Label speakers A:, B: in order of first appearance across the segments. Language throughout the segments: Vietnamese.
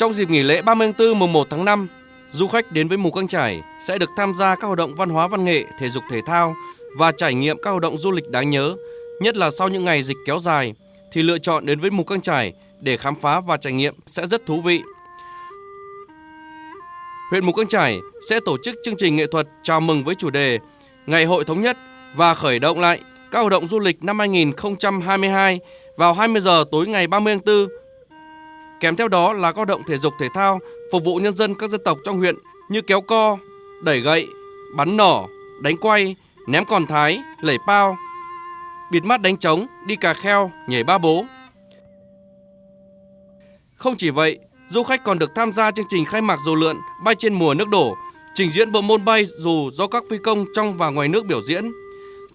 A: Trong dịp nghỉ lễ 30 tháng 4 mùng 1 tháng 5, du khách đến với Mù Căng Chải sẽ được tham gia các hoạt động văn hóa văn nghệ, thể dục thể thao và trải nghiệm các hoạt động du lịch đáng nhớ, nhất là sau những ngày dịch kéo dài thì lựa chọn đến với Mù Căng Chải để khám phá và trải nghiệm sẽ rất thú vị. Huyện Mù Căng Chải sẽ tổ chức chương trình nghệ thuật chào mừng với chủ đề Ngày hội thống nhất và khởi động lại các hoạt động du lịch năm 2022 vào 20 giờ tối ngày 30 tháng 4. Kèm theo đó là các động thể dục thể thao phục vụ nhân dân các dân tộc trong huyện như kéo co, đẩy gậy, bắn nỏ, đánh quay, ném còn thái, lẩy pao, bịt mắt đánh trống, đi cà kheo, nhảy ba bố. Không chỉ vậy, du khách còn được tham gia chương trình khai mạc dù lượn bay trên mùa nước đổ, trình diễn bộ môn bay dù do các phi công trong và ngoài nước biểu diễn.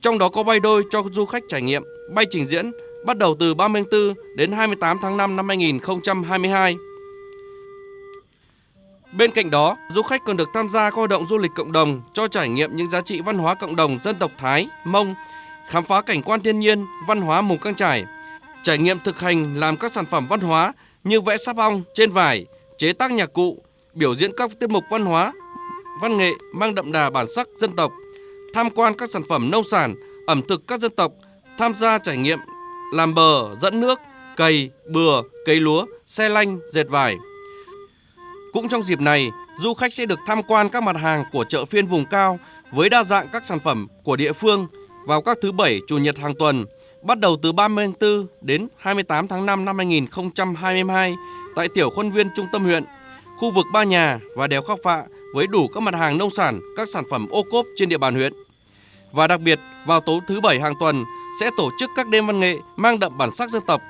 A: Trong đó có bay đôi cho du khách trải nghiệm bay trình diễn bắt đầu từ 34 đến 28 tháng 5 năm 2022. Bên cạnh đó, du khách còn được tham gia các hoạt động du lịch cộng đồng cho trải nghiệm những giá trị văn hóa cộng đồng dân tộc Thái, Mông, khám phá cảnh quan thiên nhiên, văn hóa mù căng trải, trải nghiệm thực hành làm các sản phẩm văn hóa như vẽ sáp ong trên vải, chế tác nhạc cụ, biểu diễn các tiết mục văn hóa, văn nghệ mang đậm đà bản sắc dân tộc, tham quan các sản phẩm nông sản, ẩm thực các dân tộc, tham gia trải nghiệm làm bờ, dẫn nước, cày, bừa, cấy lúa, xe lanh, dệt vải. Cũng trong dịp này, du khách sẽ được tham quan các mặt hàng của chợ phiên vùng cao với đa dạng các sản phẩm của địa phương vào các thứ bảy chủ nhật hàng tuần, bắt đầu từ 34 đến 28 tháng 5 năm 2022 tại tiểu khuôn viên trung tâm huyện, khu vực Ba Nhà và đèo khóc Phạ với đủ các mặt hàng nông sản, các sản phẩm ô cốp trên địa bàn huyện. Và đặc biệt, vào tối thứ bảy hàng tuần sẽ tổ chức các đêm văn nghệ mang đậm bản sắc dân tộc.